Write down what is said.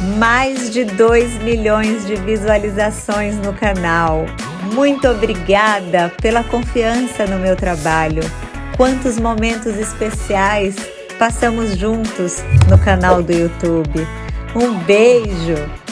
mais de 2 milhões de visualizações no canal. Muito obrigada pela confiança no meu trabalho. Quantos momentos especiais passamos juntos no canal do YouTube. Um beijo!